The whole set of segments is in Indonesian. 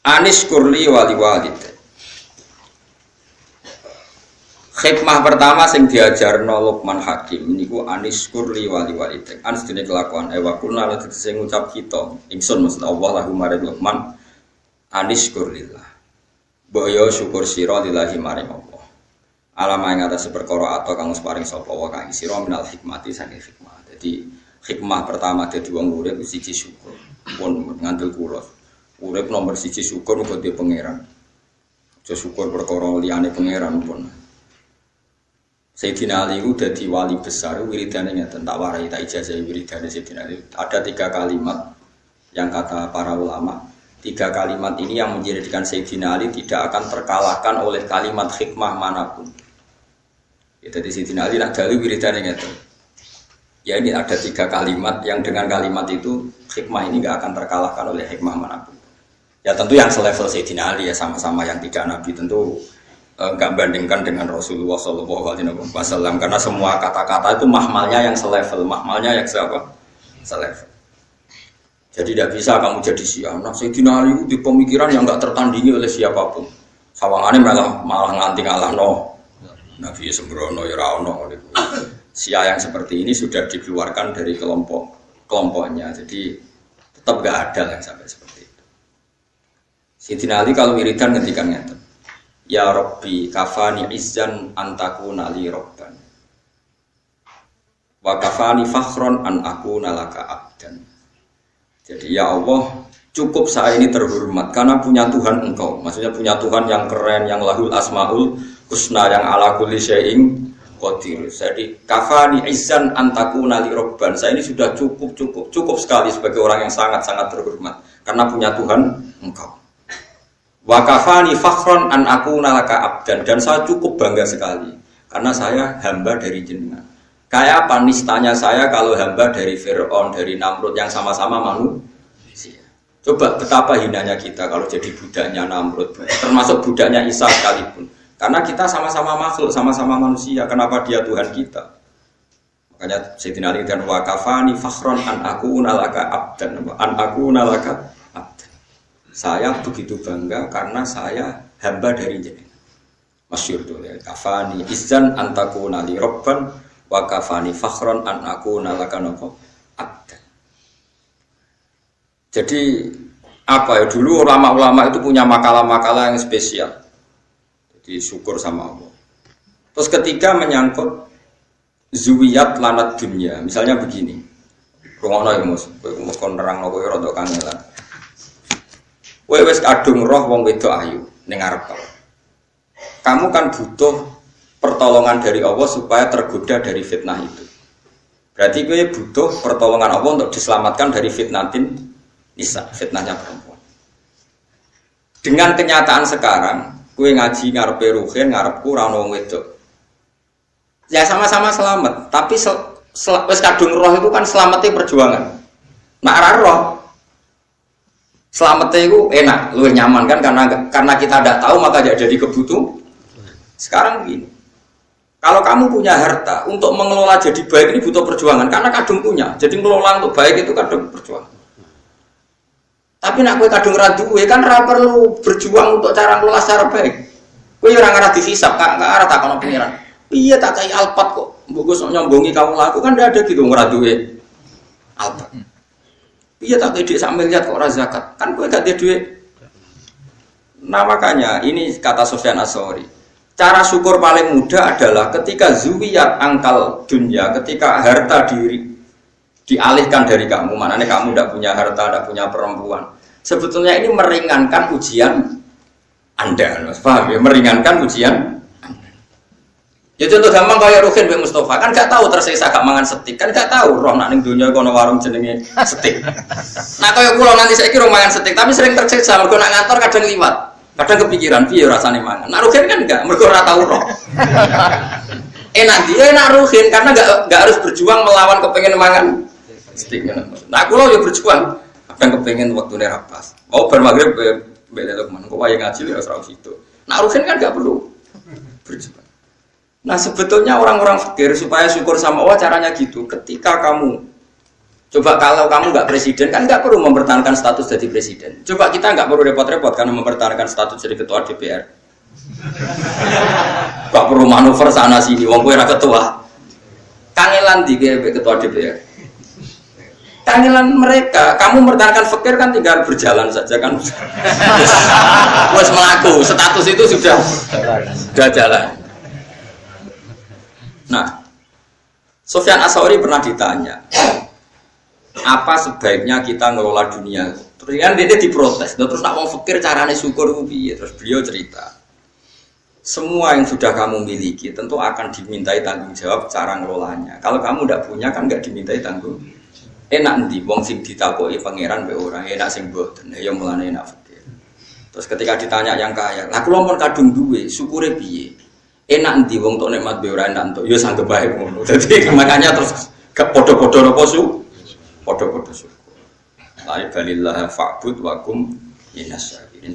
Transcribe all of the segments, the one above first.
Anis kurli wali walid. Hikmah pertama sing diajarno Luqman Hakim niku anis kurli wali walid. Anis dene kelakuan ewa kuna lan sing ngucap kita. Ingsun maksud Allah lahu maring Luqman anis kurlillah. Boyo syukur sira lillahi maring Allah. Alama yang atas perkara atau kang paring sapa wa kang sira minal hikmati saking hikmah. Jadi hikmah pertama dadi wong urip siji syukur. Pun ngandel kula. Urip nomor siji syukur muga dia pangeran. Aja syukur perkara liyane pangeran pun. Sayyidina Ali itu jadi wali besar, wiridannya ngeten tak warai tak ijazah wiridannya Sayyidina Ali. Ada tiga kalimat yang kata para ulama, tiga kalimat ini yang menjadikan Sayyidina Ali tidak akan terkalahkan oleh kalimat hikmah mana pun. Ya, jadi Sayyidina Ali nak gali wiridannya ngeten. Ya ini ada tiga kalimat yang dengan kalimat itu hikmah ini nggak akan terkalahkan oleh hikmah mana pun. Ya tentu yang selevel Sayyidina Ali ya sama-sama yang tidak Nabi tentu enggak bandingkan dengan Rasulullah Shallallahu Alaihi Wasallam karena semua kata-kata itu mahmalnya yang selevel, mahmalnya yang siapa? Selevel. Jadi tidak bisa kamu jadi siapa. Nah, Sayyidina Ali di pemikiran yang enggak tertandingi oleh siapa pun. Sawangannya malah malah nganti ngalah no. Nabi sembrono ya rano. Sia yang seperti ini sudah dikeluarkan dari kelompok kelompoknya. Jadi tetap gak ada yang sampai seperti Sayyidina Ali kalau wiridan ketika ngeten. Ya Rabbi kafani izzan antaku nali robban. Wa kafani fakhron an aku nalaka abdan. Jadi ya Allah cukup saya ini terhormat karena punya Tuhan engkau. Maksudnya punya Tuhan yang keren, yang lahul asmaul husna, yang ala kulli syai'in qadir. Jadi kafani izzan antaku nali robban. Saya ini sudah cukup cukup cukup sekali sebagai orang yang sangat sangat terhormat karena punya Tuhan engkau. Wakafani fakhron an aku nalaka abdan dan saya cukup bangga sekali karena saya hamba dari jenengan. Kayak apa nistanya saya kalau hamba dari Fir'aun, dari Namrud yang sama-sama manusia. Coba betapa hinanya kita kalau jadi budaknya Namrud, termasuk budaknya Isa sekalipun. Karena kita sama-sama makhluk, sama-sama manusia. Kenapa dia Tuhan kita? Makanya Sayyidina Ali dan wakafani fakhron an aku nalaka abdan, an aku nalaka saya begitu bangga karena saya hamba dari jenengan. Masyur tuh ya. Kafani izan antaku nali robban wa kafani fakhron an aku nalaka nopo abdan. Jadi apa ya dulu ulama-ulama itu punya makalah-makalah yang spesial. Jadi syukur sama Allah. Terus ketiga menyangkut zuwiyat lanat dunia. Misalnya begini. Rungono ya mus, mus kon nerang nopo ya rodok kangelan Kowe wis kadung roh wong wedok ayu ning ngarep Kamu kan butuh pertolongan dari Allah supaya tergoda dari fitnah itu. Berarti kowe butuh pertolongan Allah untuk diselamatkan dari fitnatin nisa, fitnahnya perempuan. Dengan kenyataan sekarang, kue ngaji ngarepe ruhin, ngarepku ora ono wong wedok. Ya sama-sama selamat, tapi sel, wis kadung roh itu kan selamatnya perjuangan. Nak roh, Selamatnya itu enak, lu nyaman kan karena karena kita tidak tahu maka jadi kebutuh. Sekarang begini, kalau kamu punya harta untuk mengelola jadi baik ini butuh perjuangan karena kadung punya. Jadi mengelola untuk baik itu kadung perjuangan. Tapi nak kue kadung radu kan ra perlu berjuang untuk cara mengelola secara baik. Kue orang arah dihisap, kak nggak arah tak pengiran. Iya tak kayak alpat kok. Bagus nyombongi kamu laku kan tidak ada gitu ngeradu alpat. Iya tak gede sambil lihat kok orang zakat. Kan gue gak duit. Nah makanya ini kata Sofyan Asori. Cara syukur paling mudah adalah ketika zuwiyat angkal dunia, ketika harta diri dialihkan dari kamu, mana nih kamu tidak punya harta, tidak punya perempuan. Sebetulnya ini meringankan ujian Anda, paham ya? Meringankan ujian Ya contoh gampang kayak Rukin Mbak Mustafa kan gak tahu tersiksa gak mangan setik kan gak tahu roh nak ning dunia kono warung jenenge setik. Nah kayak pulau nanti saya kira mangan setik tapi sering tersiksa mergo nak ngantor kadang liwat. Kadang kepikiran piye rasane mangan. Nah Rukin kan enggak mergo ora tahu roh. enak dia enak Rukin karena gak, gak harus berjuang melawan kepengen mangan setik. Nah aku ya berjuang kadang kepengen waktu nih pas. Oh bermaghrib beda tuh ke mana? Kok wayang ngaji ya serau situ. Nah Rukin kan gak perlu berjuang. Nah sebetulnya orang-orang fakir supaya syukur sama Allah caranya gitu. Ketika kamu Coba kalau kamu nggak presiden kan nggak perlu mempertahankan status jadi presiden. Coba kita nggak perlu repot-repot karena mempertahankan status jadi ketua DPR. Gak perlu manuver sana sini, wong gue ketua. Kangelan di ketua DPR. Kangelan mereka, kamu mempertahankan fakir kan tinggal berjalan saja kan. Wes melaku, status itu sudah sudah jalan. Nah, Sofyan Asawari pernah ditanya, apa sebaiknya kita ngelola dunia? Terus kan dia diprotes, terus nak mau fakir carane syukur Terus beliau cerita, semua yang sudah kamu miliki tentu akan dimintai tanggung jawab cara ngelolanya. Kalau kamu tidak punya kan nggak dimintai tanggung. Enak nanti wong sing ditakoi pangeran be orang enak sing boten. Ya mulane enak fakir. Terus ketika ditanya yang kaya, lah mon kadung duwe, syukure piye? Enak nanti wong tok nikmat be ora enak entuk, ya sanggep bae ngono. Makanya terus ke podo-podo napa su? Podo-podo syukur. La balillah fa'bud wa kum Ini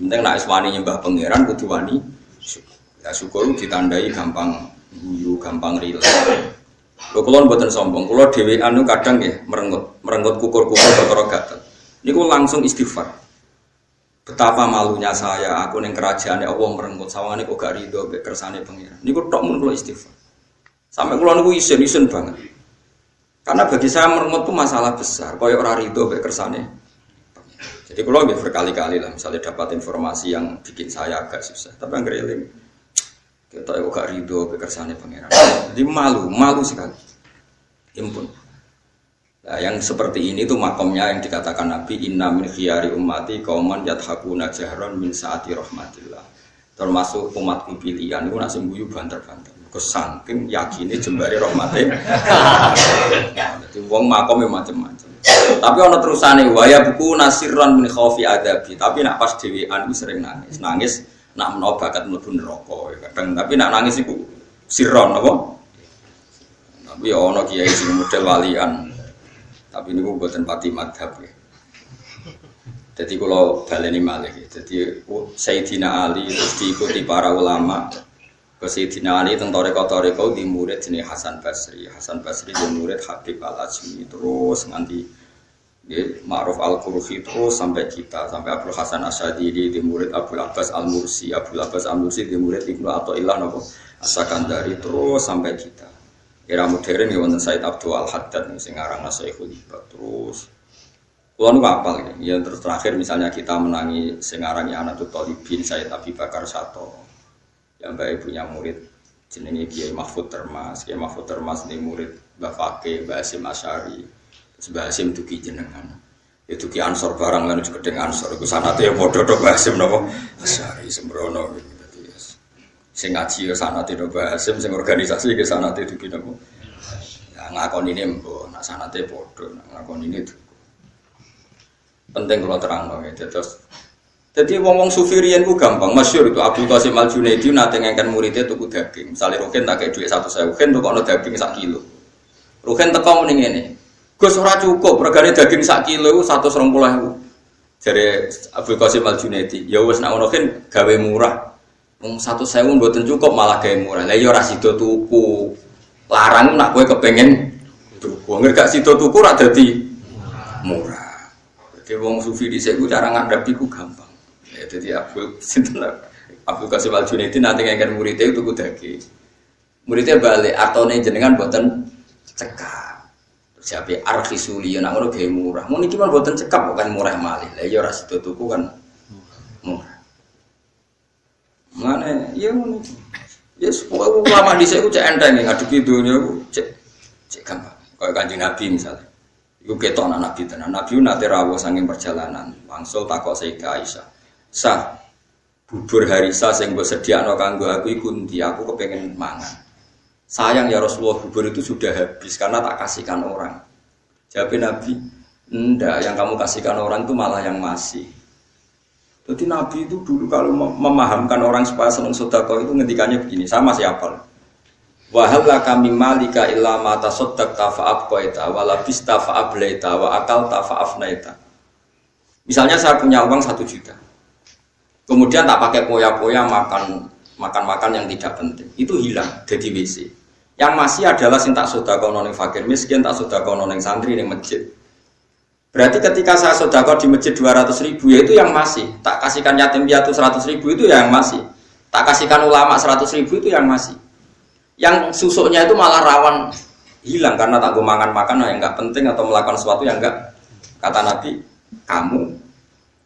penting nek wani nyembah pangeran kudu wani syukur. Ya syukur ditandai gampang guyu, gampang rileks. Lho kula mboten sombong, dhewe anu kadang ya merengut, merengut kukur-kukur perkara gatel. Niku langsung istighfar. Betapa malunya saya, aku neng kerajaan ya Allah merengut sawangane kok gak rido mek kersane pengiran. Niku tok mun kula istighfar. Sampai kula niku isin-isin banget. Karena bagi saya merengut itu masalah besar, kaya ora rido mek kersane. Jadi kalau berkali-kali lah, misalnya dapat informasi yang bikin saya agak susah, tapi yang eling kita ya gak ridho kekersane pangeran. Jadi malu, malu sekali. Impun. Nah, yang seperti ini tuh makomnya yang dikatakan Nabi Inna min khiyari ummati kauman yathakuna jahron min saati rahmatillah. Termasuk umatku pilihan itu nasi buyu banter-banter. Kesangking yakini jembari rahmatnya. Jadi wong makomnya macam-macam. Tapi ono terusane waya buku nasiran min khaufi adabi. Tapi nak pas dewean sering nangis. Nangis nak menawa bakat mlebu neraka ya tapi nak nangis iku siron apa tapi ya ana kiai sing model walian tapi niku mboten pati madhab ya. Jadi kalau baleni malih jadi Sayyidina Ali terus diikuti para ulama. Ke Sayyidina Ali tentang toreko-toreko di murid jenis Hasan Basri. Hasan Basri di murid Habib Al-Azmi. Terus nganti ya, Ma'ruf Al-Qurfi terus sampai kita sampai Abdul Hasan Asyadili di murid Abdul Abbas Al-Mursi. Abdul Abbas Al-Mursi di murid Ibnu Athaillah nopo Asakandari terus sampai kita era modern ya wonten Said Abdul Al-Haddad sing aran Syekhul Ibad terus Kulo nu apal ya terus terakhir misalnya kita menangi sing aran ya Anatul Talibin Said Abi Bakar Sato yang baik punya murid jenenge Kiai Mahfud Termas Kiai Mahfud Termas ini murid Mbak Fakih Mbak Asim Asyari Sebab Hasim duki jenengan. Ya duki ansor barang lan juga dengan ansor. Iku sanate ya padha to Hasim napa? Asyari sembrono. Sing ngaji ya sanate to Hasim, sing organisasi ke sanate duki napa? Ya ngakon ini mbok, nak sanate padha, nak ngakon ini tuh. Penting kalau terang dong ya, terus jadi wong-wong sufirian ku gampang, masyur itu Abdul Qasim Al Junaidi nanti ngangkat muridnya tuku daging. Misalnya Rukin tak kayak duit satu saya, Rukin tuh kalau daging sak kilo. Rukin teko mending ini, Gus ora cukup, regane daging sak kilo satu serong pulau Jadi Abdul Qasim Al Junaidi, ya wes nak gawe murah. Wong satu sewu buatan cukup malah gawe murah. Lah ya ora sida tuku. Larang nak kowe kepengen tuku. Nggak gak sida tuku ora dadi murah. Jadi wong sufi di ku cara ngadapi ku gampang. Ya jadi Abdul sinten Abdul Qasim Al Junaidi nanti ngengken muridnya tuku daging. Muridnya balik artone jenengan buatan cekak. Siapa arkisuli yang ngono gawe murah. Mau mah buatan cekap bukan murah malih. Lah ya ora sida tuku kan murah. Mana ya ngono. Ya sepuluh ulama di saya cek enteng ngadepi dunia aku cek cek gampang. Kayak kanjeng Nabi misalnya. Iku ketok anak Nabi tenan. Nabi nate rawuh saking perjalanan. Langsung takok ke Aisyah. Sah, bubur harisa sing mbok sediakno kanggo aku iku ndi? Aku kepengen mangan. Sayang ya Rasulullah bubur itu sudah habis karena tak kasihkan orang. Jawab Nabi, enggak, yang kamu kasihkan orang itu malah yang masih. Jadi Nabi itu dulu kalau memahamkan orang supaya senang sodako itu ngendikannya begini, sama siapa? Wahala kami malika illa mata sodak tafa'ab koeta walabis tafa'ab leita wa akal tafa'af naita. Misalnya saya punya uang satu juta, kemudian tak pakai poya-poya makan makan-makan yang tidak penting, itu hilang jadi WC. Yang masih adalah sing tak sudah kono fakir miskin, tak sudah kono santri ning masjid. Berarti ketika saya sodako di masjid 200 ribu ya itu yang masih. Tak kasihkan yatim piatu 100 ribu itu yang masih. Tak kasihkan ulama 100 ribu itu yang masih. Yang susuknya itu malah rawan hilang karena tak makan makan yang nggak penting atau melakukan sesuatu yang enggak kata Nabi kamu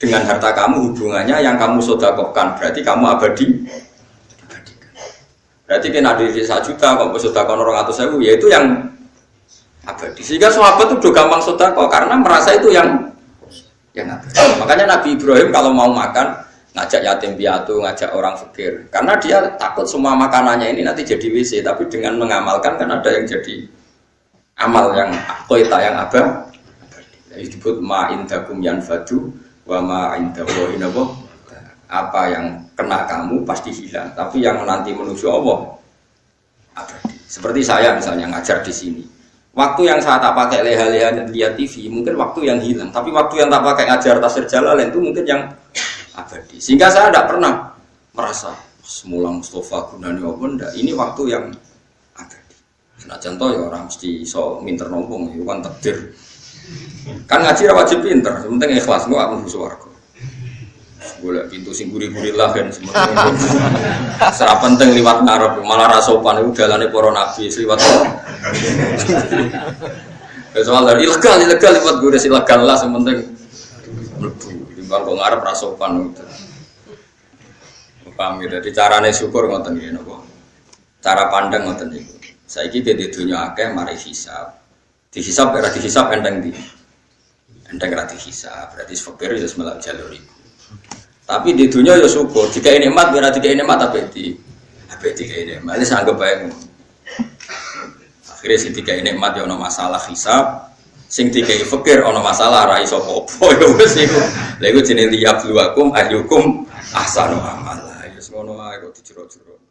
dengan harta kamu hubungannya yang kamu sodakokan berarti kamu abadi berarti kan ada di satu juta kok sodakokan orang atau sewu ya itu yang abadi. Sehingga sahabat itu udah gampang sodako karena merasa itu yang yang abadi makanya Nabi Ibrahim kalau mau makan ngajak yatim piatu ngajak orang fakir karena dia takut semua makanannya ini nanti jadi WC tapi dengan mengamalkan kan ada yang jadi amal yang koita yang abah. Disebut ma indakum yanfadu wa ma indallahi apa yang kena kamu pasti hilang tapi yang nanti menuju Allah. Abadi. Seperti saya misalnya ngajar di sini waktu yang saya tak pakai leha-leha lihat TV mungkin waktu yang hilang. Tapi waktu yang tak pakai ngajar tasir jalan itu mungkin yang abadi. Sehingga saya tidak pernah merasa semula Mustafa gunani apa? Ini waktu yang abadi. Nah contoh ya orang mesti so minter nombong itu kan takdir. Kan ngaji wajib pinter penting ikhlas nggak akan suaraku boleh pintu sing guri-guri lah kan semuanya serap penting liwat ngarep malah rasopan itu jalannya para nabi liwat. Soal dari ilegal ilegal liwat gue ilegal lah sementing melebu timbang kok ngarep rasopan itu paham gitu jadi caranya syukur ngoten gini nopo cara pandang ngoten itu saya kira di dunia akeh mari hisap dihisap era dihisap enteng di enteng rati hisap berarti fakir ya semelak jalur itu tapi di dunia ya syukur. Jika ini emat, biar jika ini emat tapi di apa tiga ini emat. Ini sangat baik. Akhirnya si tiga ini emat ya ono masalah hisab. Sing tiga fakir ono masalah rai sopopo ya wes itu. Lalu jenis liap luakum ayyukum ahsanu amala. Ya ae kok dijerok-jerok.